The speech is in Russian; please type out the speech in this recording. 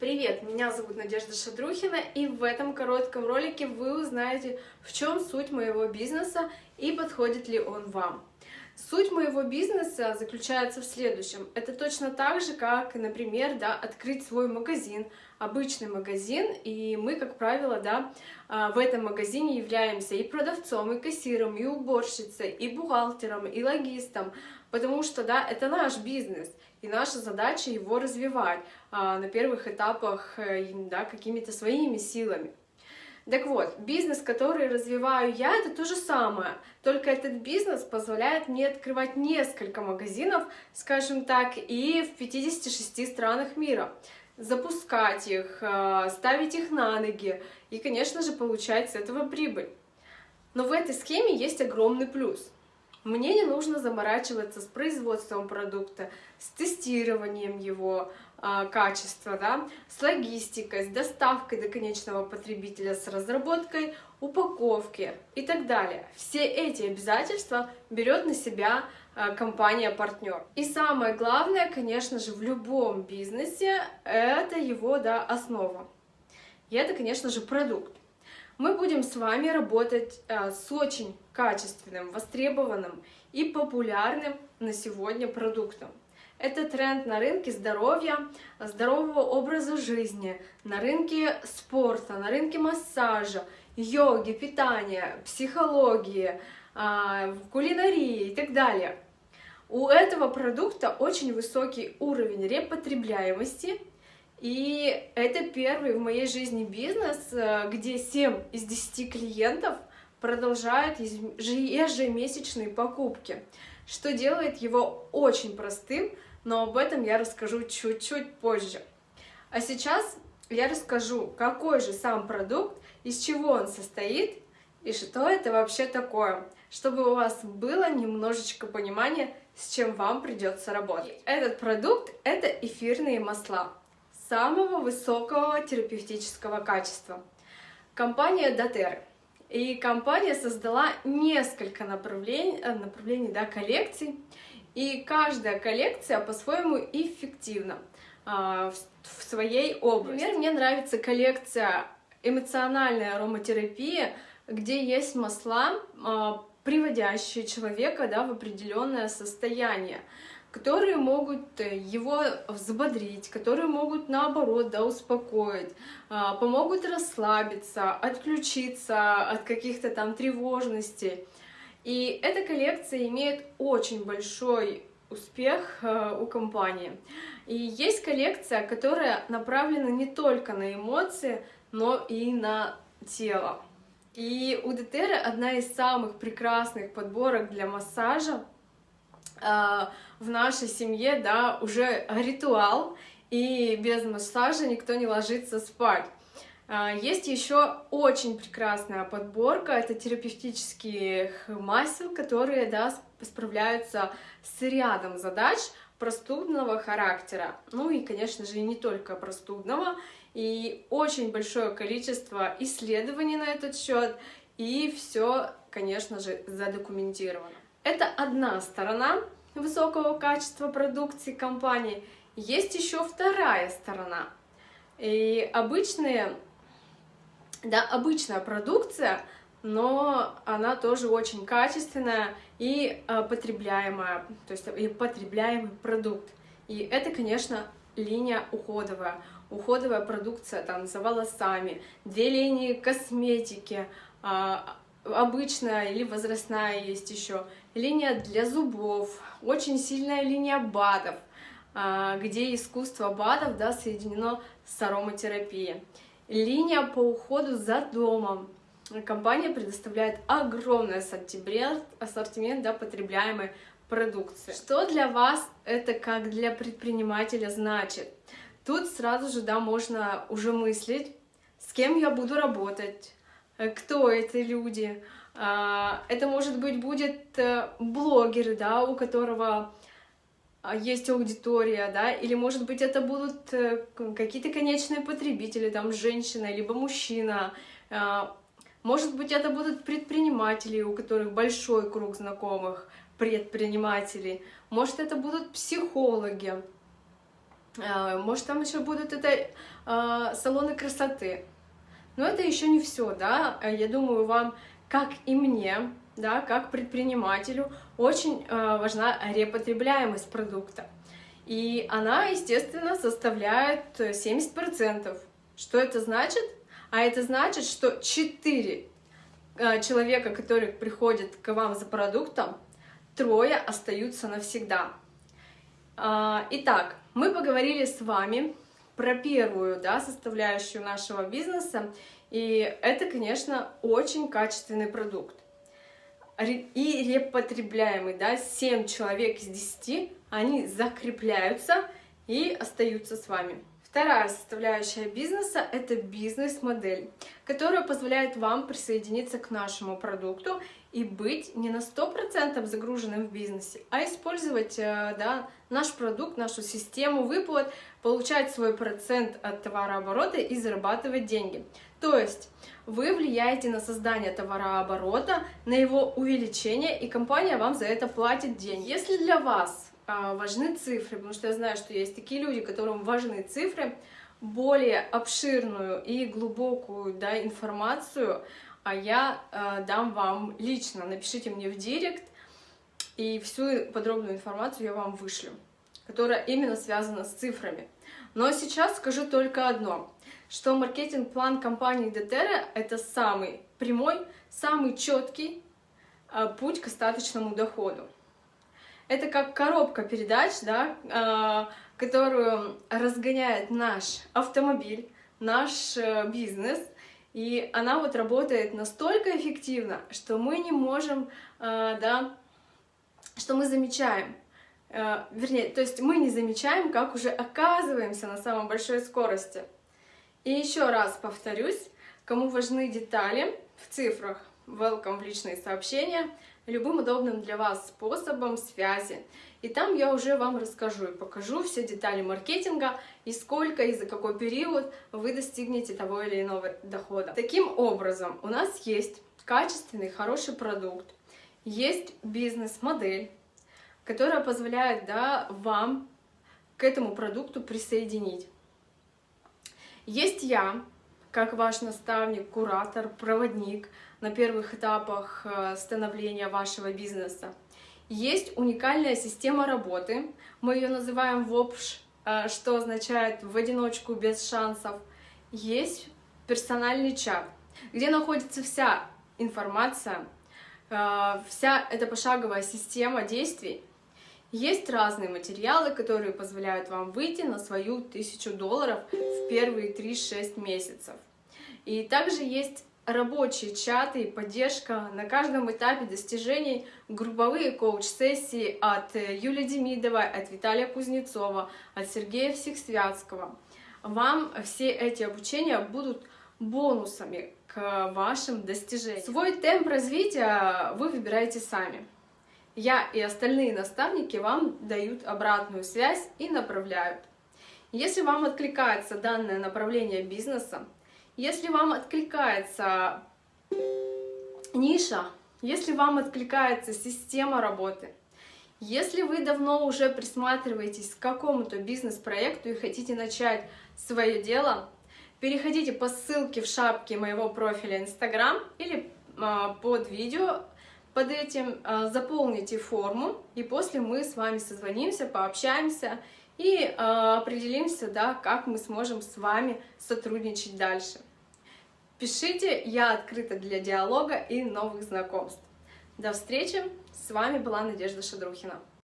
Привет, меня зовут Надежда Шадрухина, и в этом коротком ролике вы узнаете, в чем суть моего бизнеса и подходит ли он вам. Суть моего бизнеса заключается в следующем. Это точно так же, как, например, да, открыть свой магазин, обычный магазин, и мы, как правило, да, а, в этом магазине являемся и продавцом, и кассиром, и уборщицей, и бухгалтером, и логистом, потому что, да, это наш бизнес, и наша задача его развивать а, на первых этапах, э, да, какими-то своими силами. Так вот, бизнес, который развиваю я, это то же самое, только этот бизнес позволяет мне открывать несколько магазинов, скажем так, и в 56 странах мира, запускать их, э, ставить их на ноги и, конечно же, получать с этого прибыль. Но в этой схеме есть огромный плюс – мне не нужно заморачиваться с производством продукта, с тестированием его э, качества, да, с логистикой, с доставкой до конечного потребителя, с разработкой упаковки и так далее. Все эти обязательства берет на себя э, компания-партнер. И самое главное, конечно же, в любом бизнесе это его да, основа. И это, конечно же, продукт мы будем с вами работать э, с очень качественным, востребованным и популярным на сегодня продуктом. Это тренд на рынке здоровья, здорового образа жизни, на рынке спорта, на рынке массажа, йоги, питания, психологии, э, кулинарии и так далее. У этого продукта очень высокий уровень репотребляемости и это первый в моей жизни бизнес, э, где 7 из 10 клиентов продолжают ежемесячные покупки, что делает его очень простым, но об этом я расскажу чуть-чуть позже. А сейчас я расскажу, какой же сам продукт, из чего он состоит и что это вообще такое, чтобы у вас было немножечко понимания, с чем вам придется работать. Этот продукт — это эфирные масла самого высокого терапевтического качества. Компания Дотер. И компания создала несколько направлений, э, направлений да, коллекций, и каждая коллекция по-своему эффективна а, в, в своей области. Например, мне нравится коллекция эмоциональная ароматерапия, где есть масла, а, приводящие человека да, в определенное состояние которые могут э, его взбодрить, которые могут наоборот да, успокоить, а, помогут расслабиться, отключиться от каких-то там тревожностей. И эта коллекция имеет очень большой успех э, у компании. И есть коллекция, которая направлена не только на эмоции, но и на тело. И у Детера одна из самых прекрасных подборок для массажа в нашей семье, да, уже ритуал, и без массажа никто не ложится спать. А, есть еще очень прекрасная подборка, это терапевтических масел, которые да, справляются с рядом задач простудного характера. Ну и, конечно же, и не только простудного. И очень большое количество исследований на этот счет, и все, конечно же, задокументировано. Это одна сторона высокого качества продукции компании. Есть еще вторая сторона. И обычные, да, обычная продукция, но она тоже очень качественная и э, потребляемая, то есть и потребляемый продукт. И это, конечно, линия уходовая. Уходовая продукция там за волосами, две линии косметики, э, обычная или возрастная есть еще, линия для зубов, очень сильная линия БАДов, а, где искусство БАДов да, соединено с ароматерапией. Линия по уходу за домом. Компания предоставляет огромный ассортимент, ассортимент да, потребляемой продукции. Что для вас это как для предпринимателя значит? Тут сразу же да, можно уже мыслить, с кем я буду работать, кто эти люди. А, это, может быть, будет э, блогер, да, у которого а, есть аудитория, да, или, может быть, это будут э, какие-то конечные потребители, там, женщина, либо мужчина, а, может быть, это будут предприниматели, у которых большой круг знакомых предпринимателей, может, это будут психологи, э, может, там еще будут это э, салоны красоты. Но это еще не все, да. Я думаю, вам, как и мне, да, как предпринимателю, очень э, важна репотребляемость продукта. И она, естественно, составляет 70%. Что это значит? А это значит, что 4 э, человека, которые приходят к вам за продуктом, трое остаются навсегда. А, итак, мы поговорили с вами про первую да, составляющую нашего бизнеса, и это, конечно, очень качественный продукт. И репотребляемый, да, 7 человек из 10, они закрепляются и остаются с вами. Вторая составляющая бизнеса – это бизнес-модель, которая позволяет вам присоединиться к нашему продукту и быть не на 100% загруженным в бизнесе, а использовать э, да, наш продукт, нашу систему выплат, получать свой процент от товарооборота и зарабатывать деньги. То есть вы влияете на создание товарооборота, на его увеличение, и компания вам за это платит деньги. Если для вас важны цифры, потому что я знаю, что есть такие люди, которым важны цифры, более обширную и глубокую да, информацию, а я э, дам вам лично. Напишите мне в директ, и всю подробную информацию я вам вышлю, которая именно связана с цифрами. Но сейчас скажу только одно, что маркетинг-план компании Deterra — это самый прямой, самый четкий э, путь к остаточному доходу это как коробка передач, да, э, которую разгоняет наш автомобиль, наш э, бизнес, и она вот работает настолько эффективно, что мы не можем, э, да, что мы замечаем, вернее, то есть мы не замечаем, как уже оказываемся на самой большой скорости. И еще раз повторюсь, кому важны детали в цифрах, welcome в личные сообщения — любым удобным для вас способом связи. И там я уже вам расскажу и покажу все детали маркетинга и сколько и за какой период вы достигнете того или иного дохода. Таким образом, у нас есть качественный, хороший продукт, есть бизнес-модель, которая позволяет да, вам к этому продукту присоединить. Есть я, как ваш наставник, куратор, проводник на первых этапах э, становления вашего бизнеса. Есть уникальная система работы, мы ее называем ВОПШ, э, что означает в одиночку без шансов. Есть персональный чат, где находится вся информация, э, вся эта пошаговая система действий, есть разные материалы, которые позволяют вам выйти на свою тысячу долларов в первые 3-6 месяцев. И также есть рабочие чаты и поддержка на каждом этапе достижений, групповые коуч-сессии от Юлии Демидовой, от Виталия Кузнецова, от Сергея Всехсвятского. Вам все эти обучения будут бонусами к вашим достижениям. Свой темп развития вы выбираете сами. Я и остальные наставники вам дают обратную связь и направляют. Если вам откликается данное направление бизнеса, если вам откликается ниша, если вам откликается система работы, если вы давно уже присматриваетесь к какому-то бизнес-проекту и хотите начать свое дело, переходите по ссылке в шапке моего профиля Instagram или а, под видео под этим а, заполните форму, и после мы с вами созвонимся, пообщаемся и а, определимся, да, как мы сможем с вами сотрудничать дальше. Пишите, я открыта для диалога и новых знакомств. До встречи, с вами была Надежда Шадрухина.